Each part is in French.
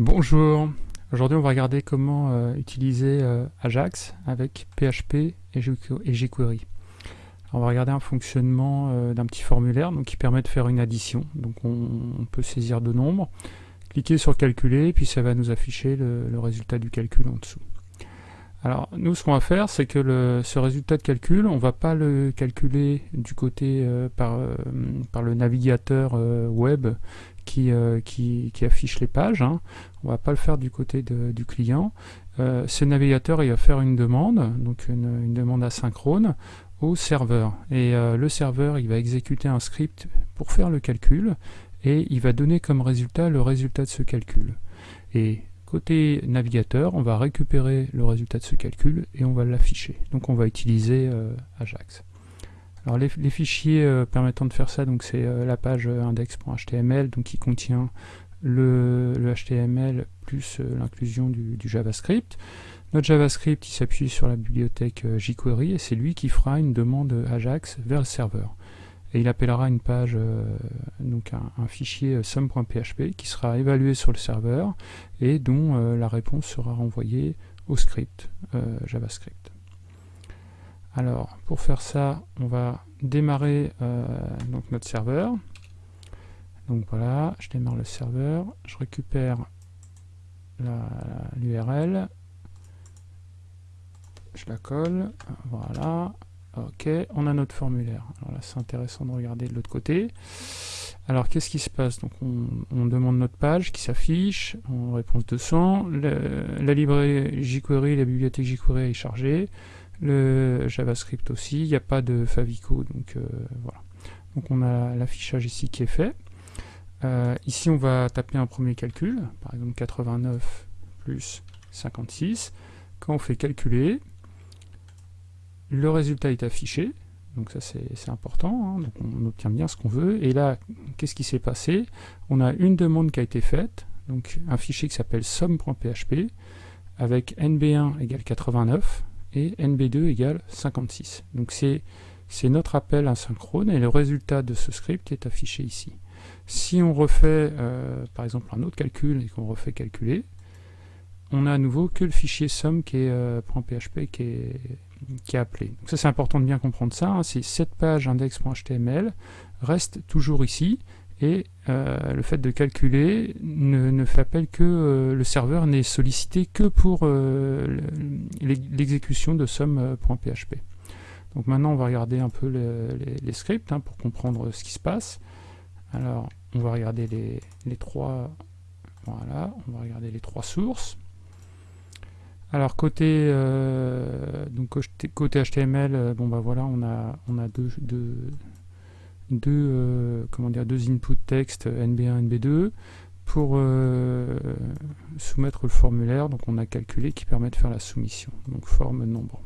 Bonjour, aujourd'hui on va regarder comment euh, utiliser euh, Ajax avec PHP et jQuery. on va regarder un fonctionnement euh, d'un petit formulaire qui permet de faire une addition. Donc on, peut saisir deux nombres, cliquer sur calculer, puis ça va nous afficher le, résultat du calcul en dessous. Alors nous ce qu'on va faire c'est que ce résultat de calcul, on va pas le calculer du côté par, par, le navigateur web euh, qui, qui, affiche les pages. Hein. On va pas le faire du côté du client. Euh, ce navigateur va faire une demande, donc une, demande asynchrone au serveur. Et euh, le serveur il va exécuter un script pour faire le calcul et il va donner comme résultat le résultat de ce calcul. Côté navigateur, on va récupérer le résultat de ce calcul et on va l'afficher. Donc on va utiliser Ajax. Alors les, fichiers euh, permettant de faire ça, c'est euh, la page euh, index.html, qui contient le, HTML plus l'inclusion du, JavaScript. Notre JavaScript, il s'appuie sur la bibliothèque jQuery et c'est lui qui fera une demande Ajax vers le serveur. Et il appellera une page, donc un, fichier sum.php qui sera évalué sur le serveur et dont la réponse sera renvoyée au script JavaScript. Alors, pour faire ça, on va démarrer euh, donc notre serveur. Donc voilà, je démarre le serveur, je récupère l'URL, je la colle, voilà, ok, on a notre formulaire. Alors là, c'est intéressant de regarder de l'autre côté. Alors, qu'est-ce qui se passe? On, demande notre page qui s'affiche en réponse 200. la librairie jQuery, la bibliothèque jQuery est chargée le JavaScript aussi, il n'y a pas de favicon, donc euh, voilà. Donc on a l'affichage ici qui est fait. Euh, ici on va taper un premier calcul, par exemple 89 plus 56. Quand on fait calculer, le résultat est affiché, donc ça c'est important, hein. on obtient bien ce qu'on veut. Et là, qu'est-ce qui s'est passé? On a une demande qui a été faite, donc un fichier qui s'appelle somme.php, avec nb1 égale 89, et NB2 égale 56. Donc c'est notre appel asynchrone et le résultat de ce script est affiché ici. Si on refait euh, par exemple un autre calcul et qu'on refait calculer, on a à nouveau que le fichier sum qui est euh, .php qui est, qui est appelé. Donc ça c'est important de bien comprendre ça, hein. c'est cette page index.html reste toujours ici et euh, le fait de calculer ne, fait appel que euh, le serveur n'est sollicité que pour euh, l'exécution de somme.php. Donc maintenant on va regarder un peu les, scripts hein, pour comprendre ce qui se passe. Alors on va regarder les, trois voilà, on va regarder les trois sources. Alors côté donc côté HTML, bon bah voilà on a on a deux, deux deux, euh, comment dire, deux inputs texte NB1, NB2 pour euh, soumettre le formulaire. Donc on a calculé qui permet de faire la soumission. Donc forme nombre.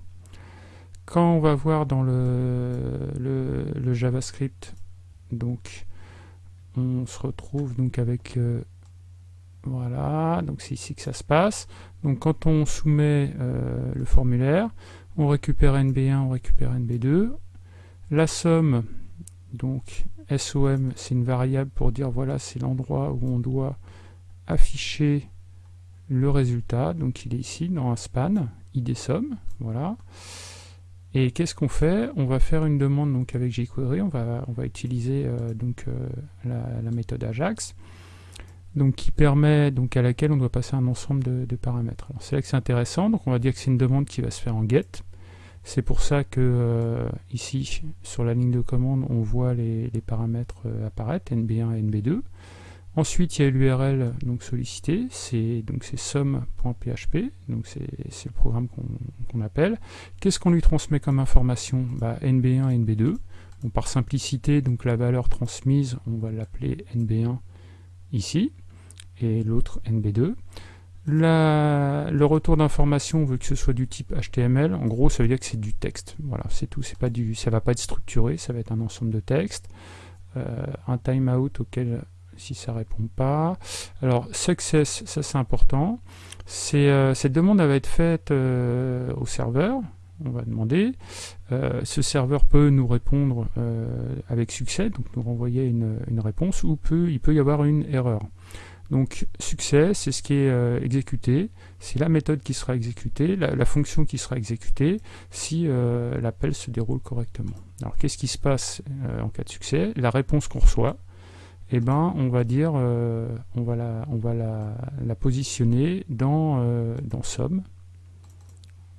Quand on va voir dans le, le, JavaScript, donc on se retrouve donc avec euh, voilà, donc c'est ici que ça se passe. Donc quand on soumet le formulaire, on récupère NB1, on récupère NB2. La somme, donc SOM, c'est une variable pour dire voilà, c'est l'endroit où on doit afficher le résultat. Donc il est ici dans un span, id somme, voilà. Et qu'est-ce qu'on fait? On va faire une demande donc avec jQuery, on va, on va utiliser euh, donc euh, la, méthode Ajax, donc qui permet donc à laquelle on doit passer un ensemble de, paramètres. C'est là que c'est intéressant, donc on va dire que c'est une demande qui va se faire en get. C'est pour ça que euh, ici, sur la ligne de commande, on voit les, paramètres euh, apparaître, NB1 et NB2. Ensuite, il y a l'URL sollicité, c'est donc c'est somme.php, donc c'est le programme qu'on appelle. Qu'est-ce qu'on lui transmet comme information? Bah, NB1 et NB2. par simplicité, donc la valeur transmise, on va l'appeler NB1 ici, et l'autre NB2 le retour d'information, on veut que ce soit du type HTML. En gros, ça veut dire que c'est du texte. Voilà, c'est tout. C'est pas du, ça va pas être structuré, ça va être un ensemble de textes. Euh, un timeout auquel, si ça répond pas. Alors, success, ça c'est important. Euh, cette demande va être faite euh, au serveur. On va demander. ce serveur peut nous répondre avec succès, donc nous renvoyer une, réponse, ou peut, il peut y avoir une erreur. Donc succès, c'est ce qui est euh, exécuté, c'est la méthode qui sera exécutée, la, fonction qui sera exécutée si euh, l'appel se déroule correctement. Alors qu'est-ce qui se passe euh, en cas de succès? La réponse qu'on reçoit, eh ben, on va dire, on va la, on va la, positionner dans, dans somme.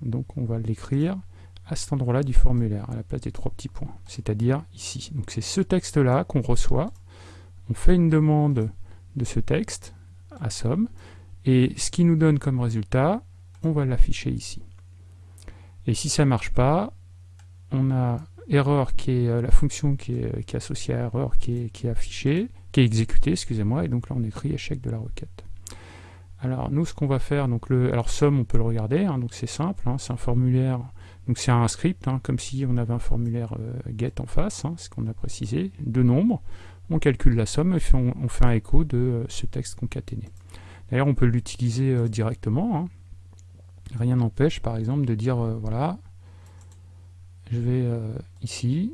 Donc on va l'écrire à cet endroit-là du formulaire, à la place des trois petits points, c'est-à-dire ici. Donc c'est ce texte-là qu'on reçoit, on fait une demande de ce texte à somme, et ce qui nous donne comme résultat, on va l'afficher ici. Et si ça ne marche pas, on a erreur qui est euh, la fonction qui est, associée à erreur qui est, qui est affichée, qui est exécutée, excusez-moi, et donc là on écrit échec de la requête. Alors nous ce qu'on va faire, donc le, alors somme on peut le regarder, hein, donc c'est simple, hein, c'est un formulaire, donc c'est un script, hein, comme si on avait un formulaire euh, get en face, ce qu'on a précisé, de nombres, on calcule la somme et on, fait un écho de euh, ce texte concaténé. D'ailleurs, on peut l'utiliser euh, directement. Rien n'empêche, par exemple, de dire, voilà, je vais ici,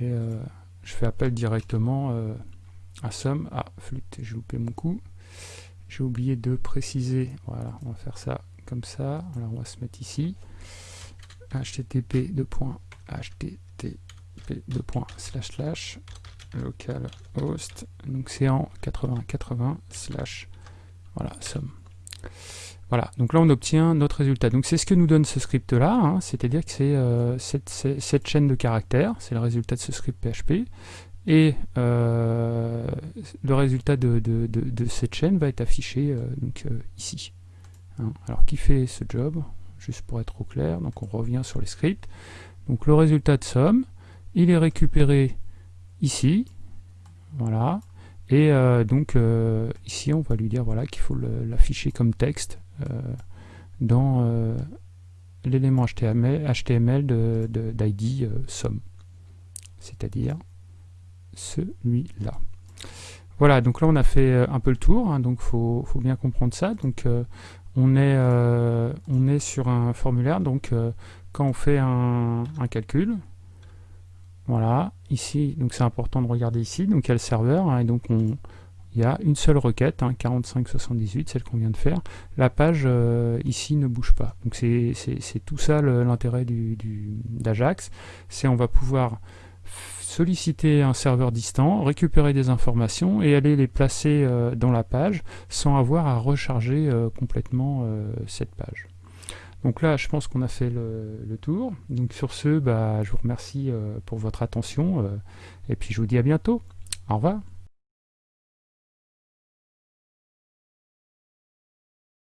et je fais appel directement à somme. Ah, flûte, j'ai loupé mon coup. J'ai oublié de préciser, voilà, on va faire ça comme ça. On va se mettre ici. http http localhost, donc c'est en 8080 slash, voilà, somme. Voilà, donc là on obtient notre résultat. Donc c'est ce que nous donne ce script là, hein. c'est-à-dire que c'est euh, cette, chaîne de caractères, c'est le résultat de ce script PHP, et euh, le résultat de, cette chaîne va être affiché euh, donc, ici. Hein. Alors qui fait ce job? Juste pour être au clair, donc on revient sur les scripts. Donc le résultat de somme, il est récupéré ici, voilà, et euh, donc euh, ici on va lui dire voilà qu'il faut l'afficher comme texte euh, dans l'élément HTML, HTML d'ID somme, c'est-à-dire celui-là. Voilà, donc là on a fait un peu le tour, hein, donc faut, faut bien comprendre ça. Donc on est, on est sur un formulaire, donc quand on fait un calcul, voilà, ici, donc c'est important de regarder ici, donc il y a le serveur, hein, et donc on, il y a une seule requête, hein, 4578, celle qu'on vient de faire. La page euh, ici ne bouge pas. Donc c'est tout ça l'intérêt d'Ajax, c'est on va pouvoir solliciter un serveur distant, récupérer des informations et aller les placer euh, dans la page sans avoir à recharger euh, complètement cette page. Donc là, je pense qu'on a fait le, tour. Donc sur ce, bah, je vous remercie euh, pour votre attention euh, et puis je vous dis à bientôt. Au revoir.